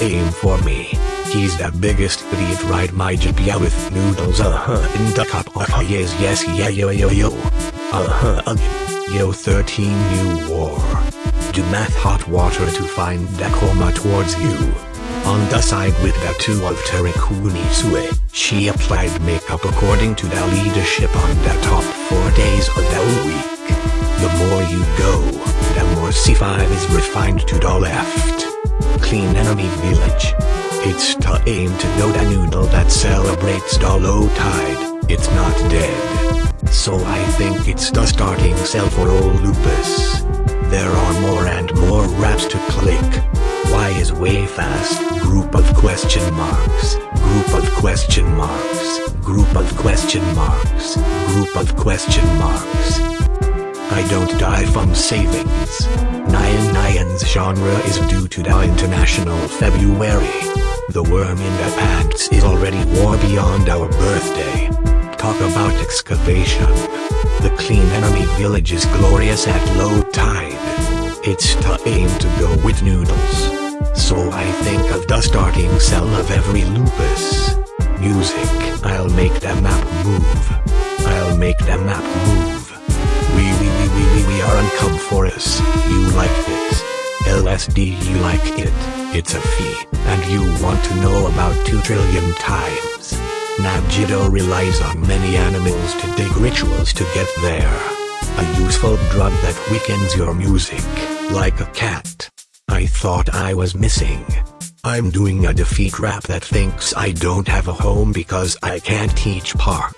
aim for me. He's the biggest idiot ride my GPA with noodles uh-huh in the cup uh-huh yes yes yeah yo yo yo uh-huh again yo 13 new war do math hot water to find the coma towards you on the side with the two of Terikuni Sue, she applied makeup according to the leadership on the top four days of the week. The more you go, the more C5 is refined to the left. Clean enemy village. It's aim to know the noodle that celebrates the low tide, it's not dead. So I think it's the starting cell for old lupus. There are more and more raps to click. Why is way fast? Group of question marks. Group of question marks. Group of question marks. Group of question marks. I don't die from savings. Nyan Nyan's genre is due to the International February. The worm in the pants is already war beyond our birthday. Talk about excavation. The clean enemy village is glorious at low tide. It's aim to go with noodles. So I think of the starting cell of every lupus. Music, I'll make the map move. I'll make the map move. Are uncome for us. You like it. LSD you like it. It's a fee, and you want to know about 2 trillion times. Nabjido relies on many animals to dig rituals to get there. A useful drug that weakens your music, like a cat. I thought I was missing. I'm doing a defeat rap that thinks I don't have a home because I can't teach park.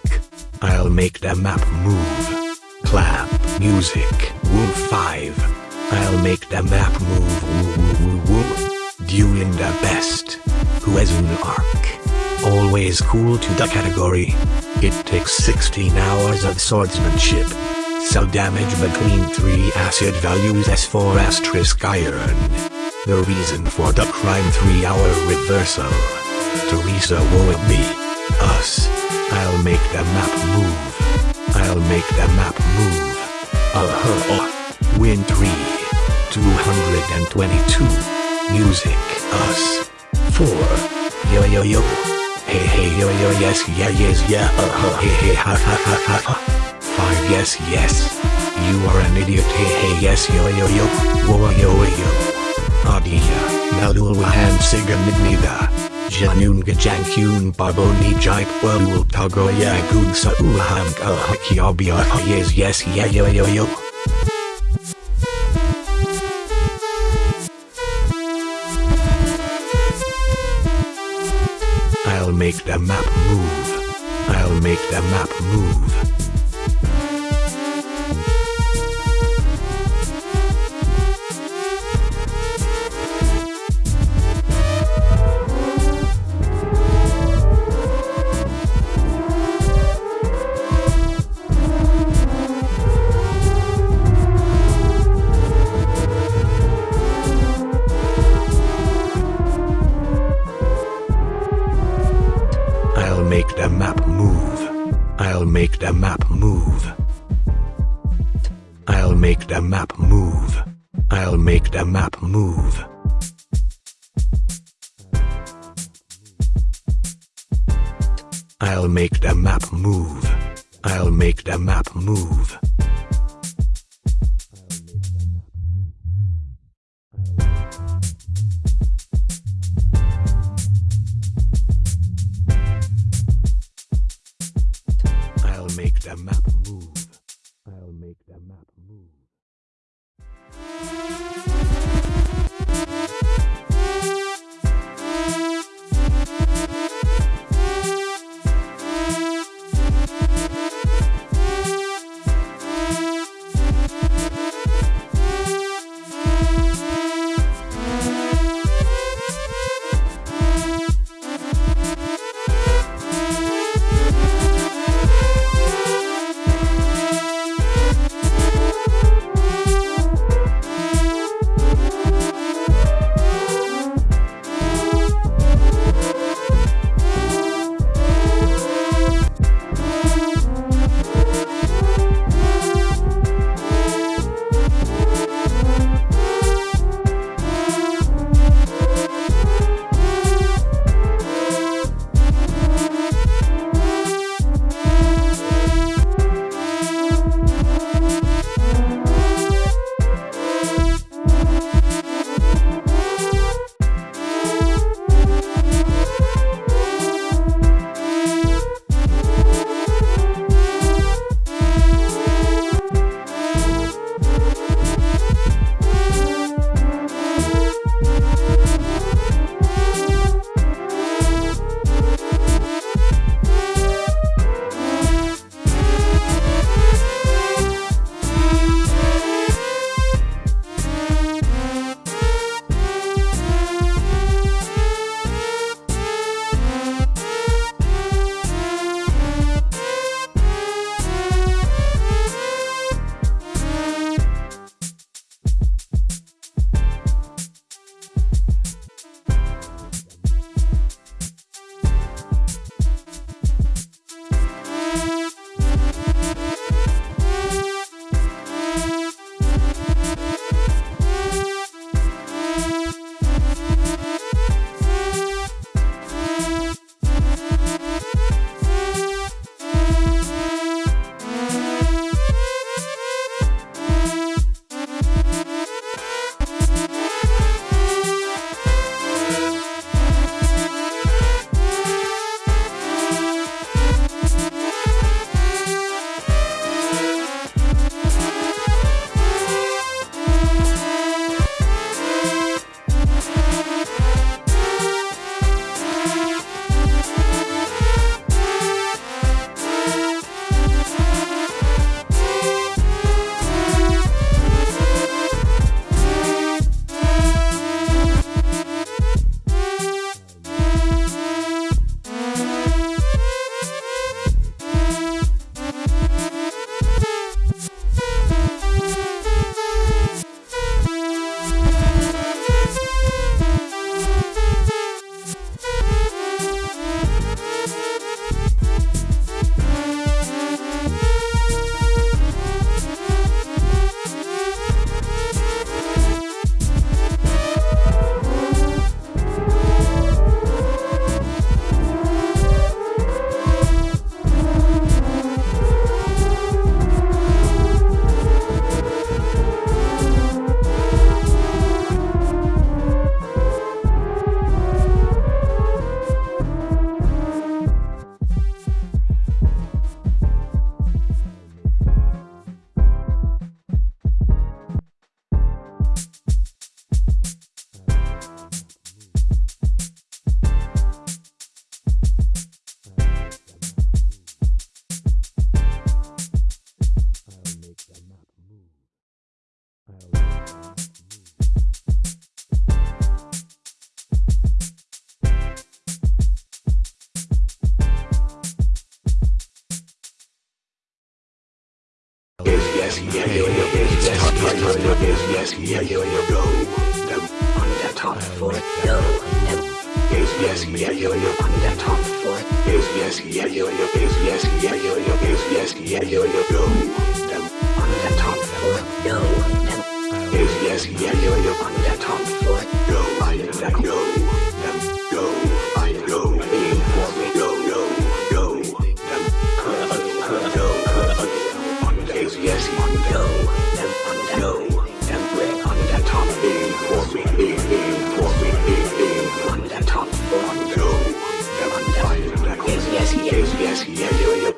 I'll make the map move. Clap, music, woo 5. I'll make the map move woo woo woo woo. Doing the best. Who has an arc? Always cool to the category. It takes 16 hours of swordsmanship. Cell damage between 3 acid values S4 asterisk iron. The reason for the crime 3 hour reversal. Teresa will be us. I'll make the map move. I'll make the map move. Uh-huh. Win 3. 222. Music. Us. 4. Yo yo yo. Hey hey yo yo yes yeah yes yeah uh huh hey hey ha ha ha ha ha. 5 yes yes. You are an idiot hey hey yes yo yo yo. Whoa yo yo. Adia. Nalulwahan sigamidnida. Janun gajankun baboni jaip walul tago yakun sa uham kahakiabia yes yes yeah yo yo yo. I'll make the map move. I'll make the map move. Make the map move. I'll make the map move. I'll make the map move. I'll make the map move. I'll make the map move. The map move. yo yo yeah top four is yes yeah yo yo is yes yeah yo yo is yes yeah yo yo yo on the top four yo them is yes yeah yo yo on the top four Yeah, yeah, yeah.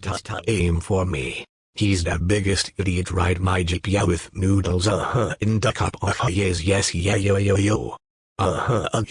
Ta ta aim for me. He's the biggest idiot ride my GPA with noodles uh-huh in the cup uh-huh yes yes yeah yo yo yo. Uh-huh.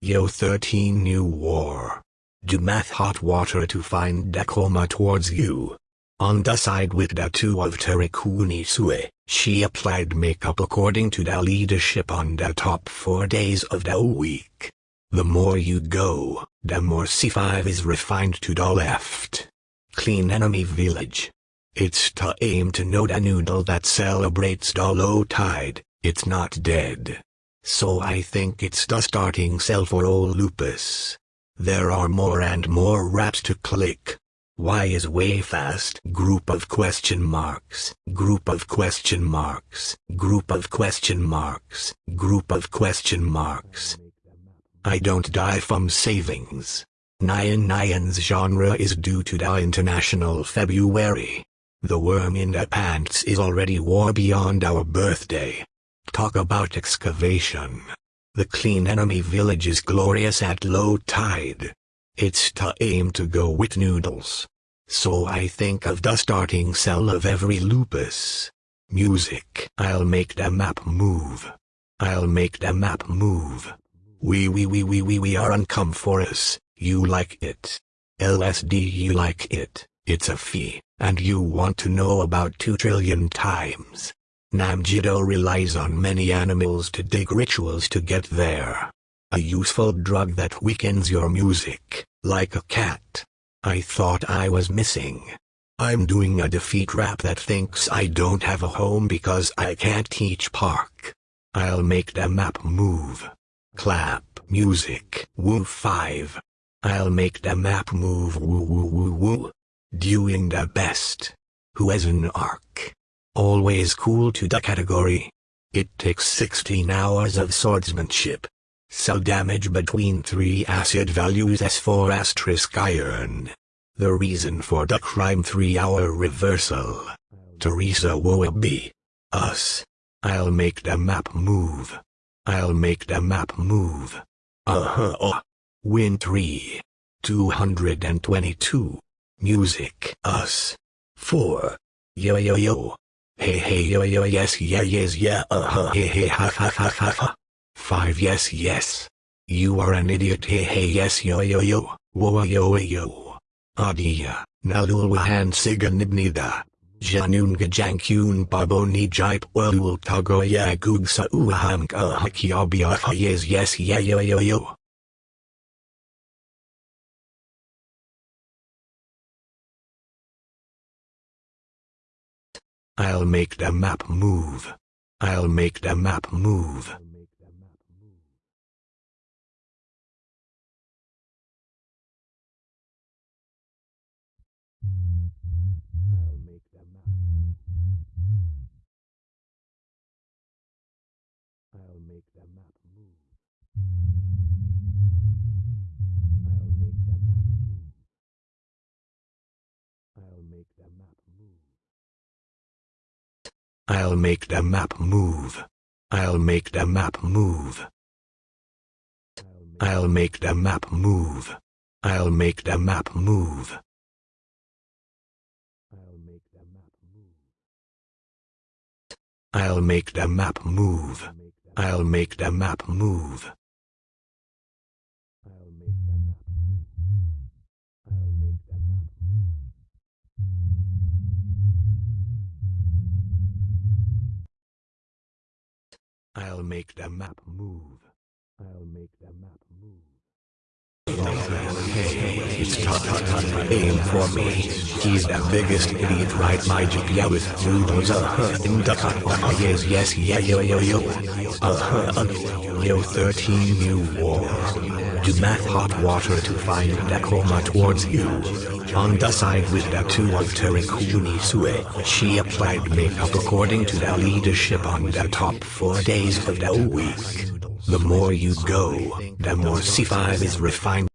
Yo 13 new war. Do math hot water to find the coma towards you. On the side with the two of Terikuni Sue, she applied makeup according to the leadership on the top four days of the week. The more you go, the more C5 is refined to the left. Clean enemy village. It's aim to know the noodle that celebrates the low tide, it's not dead. So I think it's the starting cell for old lupus. There are more and more raps to click. Why is way fast? Group of question marks. Group of question marks. Group of question marks. Group of question marks. I don't die from savings. Nyan Nyan's genre is due to the international February. The worm in the pants is already war beyond our birthday. Talk about excavation. The clean enemy village is glorious at low tide. It's to aim to go with noodles. So I think of the starting cell of every lupus. Music. I'll make the map move. I'll make the map move. We we we we we we are uncome for us. You like it. LSD you like it. It's a fee, and you want to know about two trillion times. Namjido relies on many animals to dig rituals to get there. A useful drug that weakens your music, like a cat. I thought I was missing. I'm doing a defeat rap that thinks I don't have a home because I can't teach park. I'll make the map move. Clap, music, woo 5. I'll make the map move woo woo woo woo. Doing the best. Who has an arc? Always cool to the category. It takes 16 hours of swordsmanship. Cell damage between 3 acid values S4 asterisk iron. The reason for the crime 3 hour reversal. Teresa will be Us. I'll make the map move. I'll make the map move. Uh-huh. Win 3. 222. Music. Us. 4. Yo yo yo. Hey hey yo yo yes yeah yes yeah uh-huh hey hey ha ha ha ha ha. 5 yes yes. You are an idiot hey hey yes yo yo yo. Whoa yo yo. Adia. Nalulwahan siganibnida. Janun gajankun babo ni jipe welul tago ya gugsa uham ka hakiabia yes yes yeah yo yo yo. I'll make the map move. I'll make the map move. I'll make the map move. I'll make the map move. I'll make the map move. I'll make the map move. I'll make the map move. I'll make the map move. I'll make the map move. I'll make the map move. It's ta ta aim for me. He's the biggest idiot right my GPA with noodles uh-huh in the yes yes yeah yo yo yo uh, yo 13 new war. Do math hot water to find the coma towards you. On the side with two of Terikuni Sue, she applied makeup according to the leadership on the top four days of the week. The more you go, the more C5 is refined.